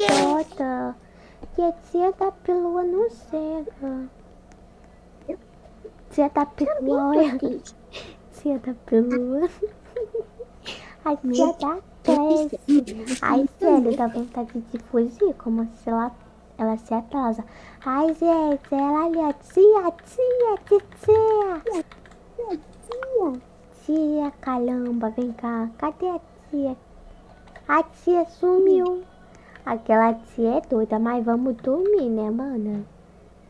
nos adota. Que a tia da pelua não chega. Tia da pelua. Tia da pelua. A tia da cresce. Ai, sério, dá vontade de fugir, como se ela, ela se atrasa. Ai, gente, ela ali, a tia, tia, tia, tia. Tia. Tia, caramba, vem cá. Cadê a tia? A tia sumiu. Aquela tia é doida, mas vamos dormir, né, mana?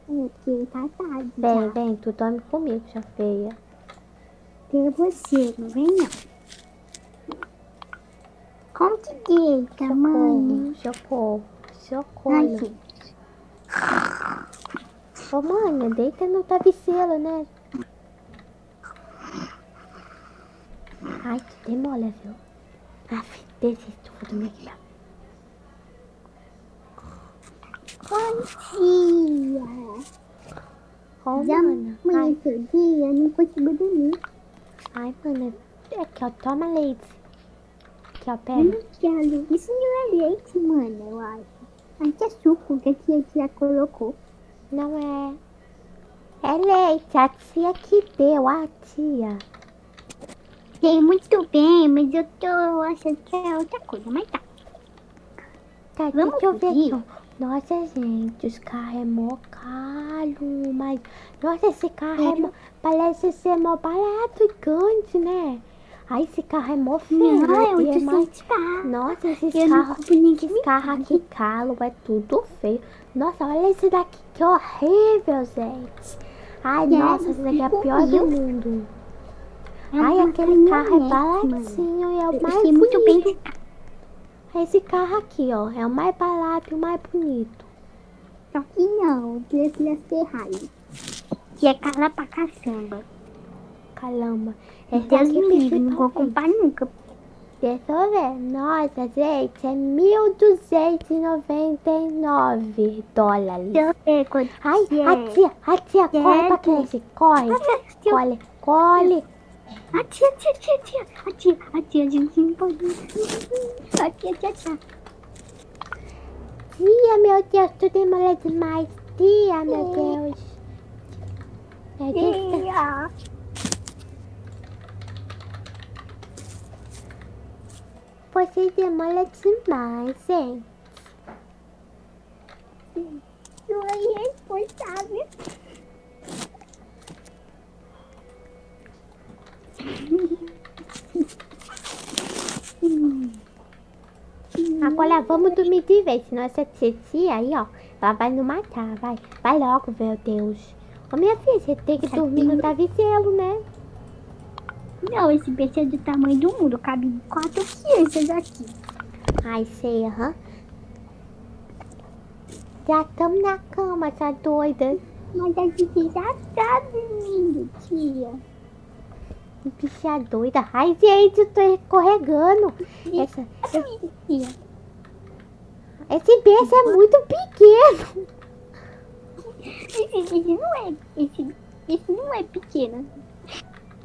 Aqui tá tarde. Vem, já. vem, tu dorme comigo, já feia. Tem você, não vem não. Como que deita, mãe? Socorro, socorro. Ô, mana, deita no travesseiro, né? Ai, tu demora, viu? Aff, desisto, vou dormir aqui. tá? Bom dia. Já amanheceu dia, não consigo dormir. ai, mana, aqui, ó, toma leite. Aqui, ó, Eu pega. não quero. Isso não é leite, mano, eu acho. Que é suco que a tia já colocou. Não é. É leite, a tia que deu, a tia. Sei muito bem, mas eu tô achando que é outra coisa, mas tá. Tá, Vamos deixa eu ver aqui. Nossa, gente, os carros é mó caro, mas... Nossa, esse carro é mó... Parece ser mó barato e grande, né? Ai, esse carro é mó feio. Não, é mais... 800. Nossa, esses Eu carros... Esses me carros aqui caro, é tudo feio. Nossa, olha esse daqui, que horrível, gente. Ai, E nossa, esse daqui é o pior do mundo. Ai, aquele carro é baratinho e é o mais muito bem. Esse carro aqui, ó, é o mais barato e o mais bonito. Só que não, prefiro a Ferrari. Que é cara pra caçamba. Caramba. Esse Deus me livre, não vou comprar nunca. Deixa eu ver. Nossa, gente, é 1.299 dólares. Eu ver quanto Ai, é. a tia, a tia, corre pra creche, corre. Corre, corre. A tia, tia, tia, tia. A tia, a tia, a gente não pode... A tia, tia, tia. Tia, meu Deus, tu demora demais. Tia, meu. Deus. Meu Deus. Tia. Você demora demais, hein? Não é responsável. Agora vamos dormir de vez, senão essa tia aí, ó, ela vai nos matar, vai. Vai logo, meu Deus. Ô, minha filha, você tem que dormir no travesseiro, né? Não, esse peixe é do tamanho do mundo. Cabe quatro crianças aqui. Ai, sei, aham. Já estamos na cama, tá doida? Mas a gente já tá dormindo, tia. Bicha doida. Ai, gente, eu tô escorregando. Essa, esse beijo é muito pequeno. Esse, não é... Esse, esse não é pequeno.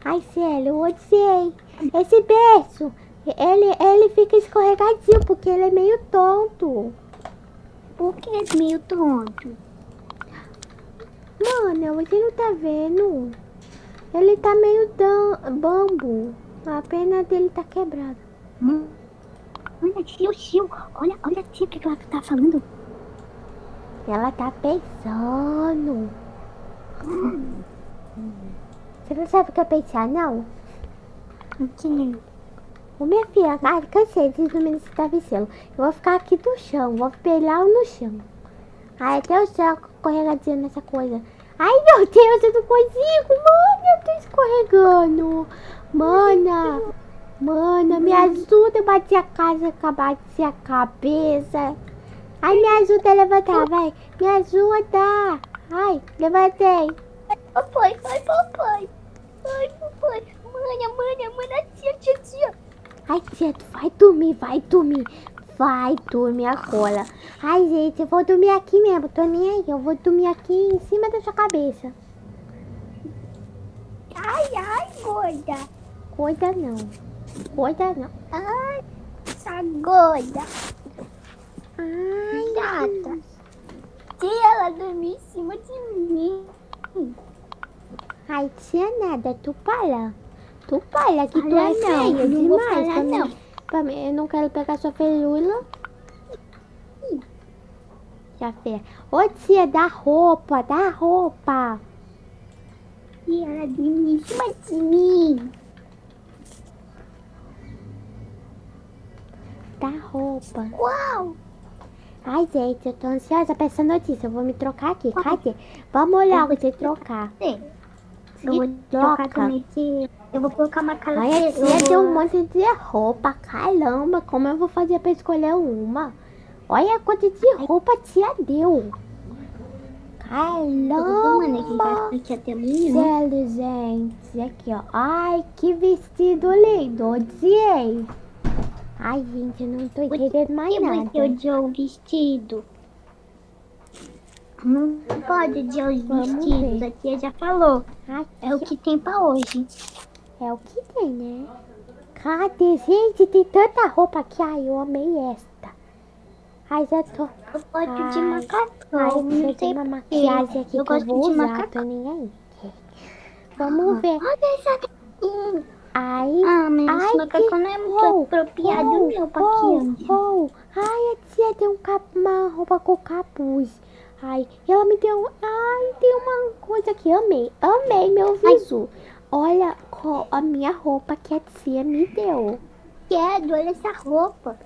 Ai, sério, eu odiei. Esse beijo, ele, ele fica escorregadinho porque ele é meio tonto. Por que é meio tonto? Mano, você não tá vendo? Ele tá meio dan bambo. A perna dele tá quebrada. Hum. Olha, tio, tio. Olha, olha, tia, o que que ela tá falando? Ela tá pensando. Você não sabe o que é pensar, não? O que? Ô, minha filha, ai, cansei de dormir nesse travesseiro. Eu vou ficar aqui no chão, vou pelar no chão. Ai, até o céu escorregadinho nessa coisa. Ai, meu Deus, eu não consigo. Mano, eu tô escorregando. Mana, mana, me ajuda a bater a casa, bater a cabeça. Ai, me ajuda a levantar, vai. Me ajuda. Ai, levantei. Papai, ai, papai. Ai, papai. Manha, manha, manha, tia, tia, tia. Ai, tia, tu vai dormir, vai dormir. Vai dormir agora. Ai, gente, eu vou dormir aqui mesmo. Tô nem aí. Eu vou dormir aqui em cima da sua cabeça. Ai, Ai, gorda. Cuida não. Cuida não. Ai, essa gorda. Ai, Gata. Se ela dormir em cima de mim. ai, tia nada, tu para. Tu para, que tu é não, feia não demais. pra mim. não. Pra mim, eu não quero pegar sua felula. Já feia. Ô tia, dá roupa, dá roupa. E ela dormir em cima de mim. Dá roupa. Uau. Ai, gente, eu tô ansiosa pra essa notícia. Eu vou me trocar aqui. Cadê? Vamos logo se trocar. Sim. Eu Se vou trocar troca. também de... Eu vou colocar uma cara Ai, a de- eu tia vou- tem um monte de roupa. Caramba, como eu vou fazer pra escolher uma? Olha quanto de roupa a tia deu. Caramba. aqui até amanhã. Sério, gente. Aqui, ó. Ai, que vestido lindo. Odiei. Ai, gente, eu não tô entendendo mais E nada. você odiou o vestido? Não pode os Vamos vestidos, a tia já falou. É o que tem pra hoje. É o que tem, né? Cadê? Gente, tem tanta roupa aqui. Ai, eu amei esta. Ai, já tô... Eu gosto de macacão. Ai, não eu tenho uma maquiagem aqui eu que eu gosto vou de usar. macacão. Tô nem aí. Vamos ver. Olha essa. Ai, Ah, mas Ai, esse macacão não é muito Oh, apropriado oh, meu pra oh, oh. Ai, a tia tem um cap... uma roupa com capuz. Ai, ela me deu... Ai, tem uma coisa que amei. Amei meu visu. Olha a minha roupa que a tia me deu. Quero, olha essa roupa.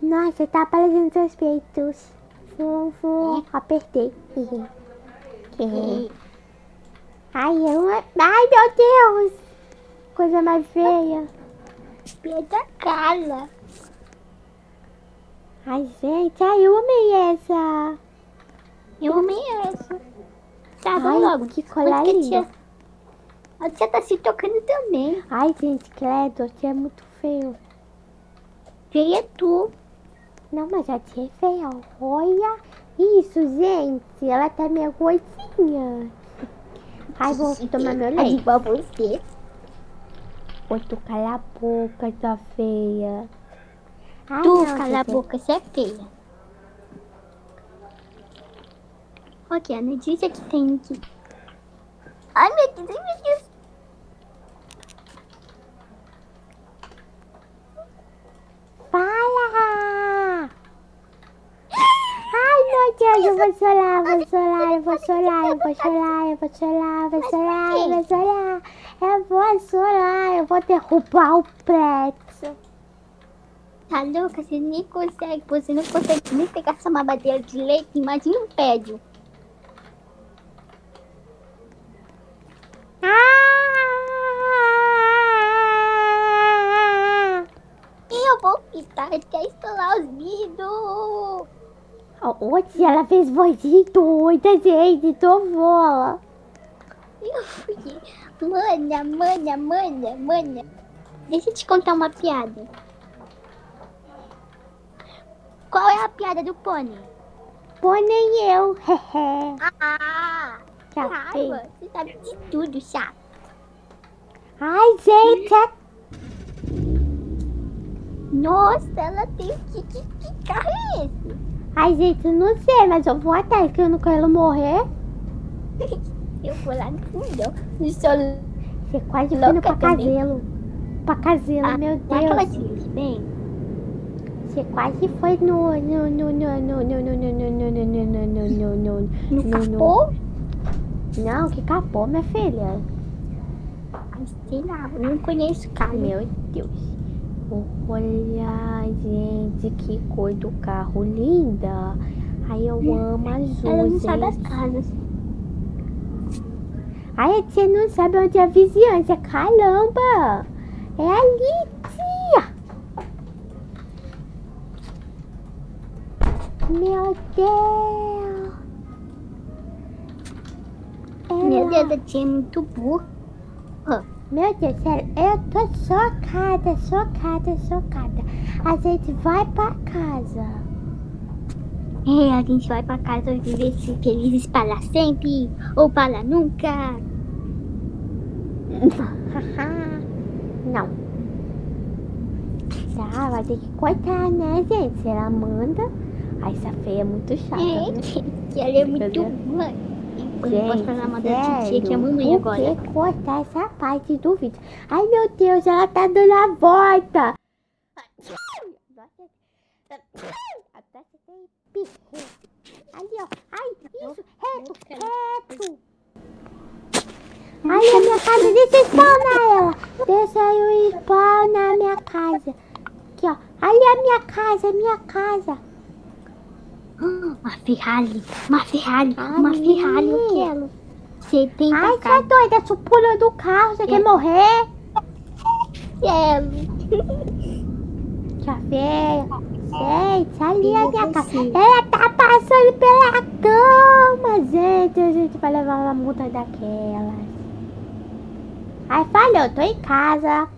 Nossa, tá aparecendo seus peitos. Fum, fum. Apertei. Ai, eu... Ai, meu Deus. Coisa mais feia. Pedra cara. Ai, gente, ai, eu amei essa. Tá, Ai, vamos logo. que colar a tia- A tia tá se tocando também. Ai, gente, credo, a tia é muito feio. Feia é tu. Não, mas a tia é feia. Olha isso, gente. Ela tá meio gordinha. Ai, vou tomar meu É leite. igual você. Oi, tu cala a boca, tua feia. Ai, Tu, não, cala a boca, você é feia. Ok, a notícia que tem aqui. Ai, meu Deus, meu Deus. Fala! Ai, meu Deus, eu vou chorar, eu vou chorar, eu vou chorar, eu vou chorar, eu vou chorar, eu vou chorar, eu vou chorar. Eu vou chorar, eu vou derrubar o prédio. Tá louca? Você nem consegue, você não consegue nem pegar essa mamadeira de leite. Imagina um pédio. Ah! Eu vou pitar até estourar os. Ô, tia, ela fez vozinha doida, gente, tô voa. Eu fui. Mana, mana, mana, mana. Deixa eu te contar uma piada. Qual é a piada do pônei? Pô, nem eu, hehe. Ah! Já Raiva, você sabe de tudo, chato. Ai, gente, é Nossa, ela tem que, que, que carro é esse? Ai, gente, eu não sei, mas eu vou atrás, que eu não quero morrer. Eu vou lá no fundo, no. Você quase foi no também. Pacazelo. Pacazelo, Ah, meu que Deus. te bem? Você quase foi no... No, no, no, no, no, no, no, no, no, no, no, no, no, no, No no, capô? Não, que capô, minha filha. Ai, sei lá, não conheço carro. Meu Deus. Olha, gente, que cor do carro linda. Ai, eu amo azul, Ela não sabe as gente. casas. Ai, tia não sabe onde é a vizinhança. Caramba! É ali, tia! Meu Deus! Meu Ela- Deus, a tia é muito burra. Meu Deus, sério, eu tô chocada, chocada, chocada. A gente vai pra casa. É, a gente vai pra casa viver se felizes para sempre ou para nunca. Não. Tá, vai ter que cortar, né, gente? Se ela manda. Ai, essa feia é muito chata, É, né? que ela é muito ruim. Eu não posso falar mal da titia, que é a mamãe por agora. que cortar essa parte do vídeo? Ai, meu Deus, ela tá dando a volta. Ali, ó. Ai, isso, reto, reto. Ai, a minha casa, deixa eu spawnar ela. Deixa eu spawnar a minha casa. Aqui, ó. Ali a minha casa, minha casa. Uma Ferrari, uma Ferrari, Ai, uma Ferrari, eu quero. 70 Ai, você é doida, tu pula do carro, você É. quer morrer? Quero. Tia feia. Gente, ali a Eu minha casa. Ela tá passando pela cama, gente. A gente vai levar uma multa daquelas. Ai, falhou, tô em casa.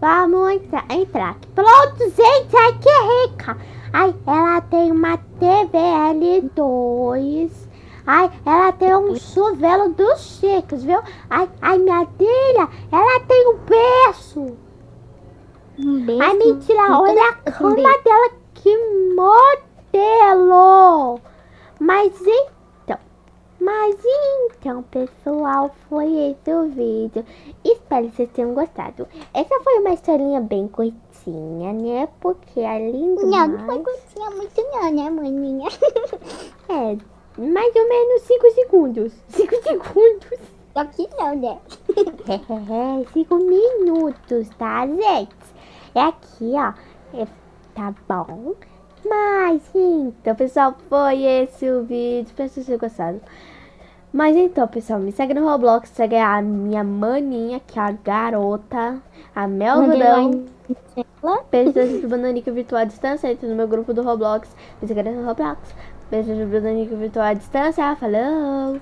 Vamos entrar, entrar. aqui. Pronto, gente, ai que rica. Ai, ela tem uma TV L2. Ai, ela tem um chuvelo dos chicos, viu? Ai, ai, minha filha, ela tem um berço. Um beijo. Ai, mentira, Então, olha a cama dela, que modelo! Mas então, mas então, pessoal, foi esse o vídeo. Espero que vocês tenham gostado. Essa foi uma historinha bem curtinha, né? Porque além do Não, não foi curtinha muito não, né, maninha? é, mais ou menos 5 segundos. 5 segundos. Só que não, né? 5 minutos, tá, gente? É aqui, ó. É, tá bom? Mas então, pessoal, foi esse o vídeo. Espero que vocês tenham gostado. Mas então, pessoal, me segue no Roblox. Segue a minha maninha, que é a garota. A Mel Rudão. Pessoas do Bananica Virtual à Distância. Entra no meu grupo do Roblox. Me segue no Roblox. Pessoas do Bananica Virtual à Distância. Falou!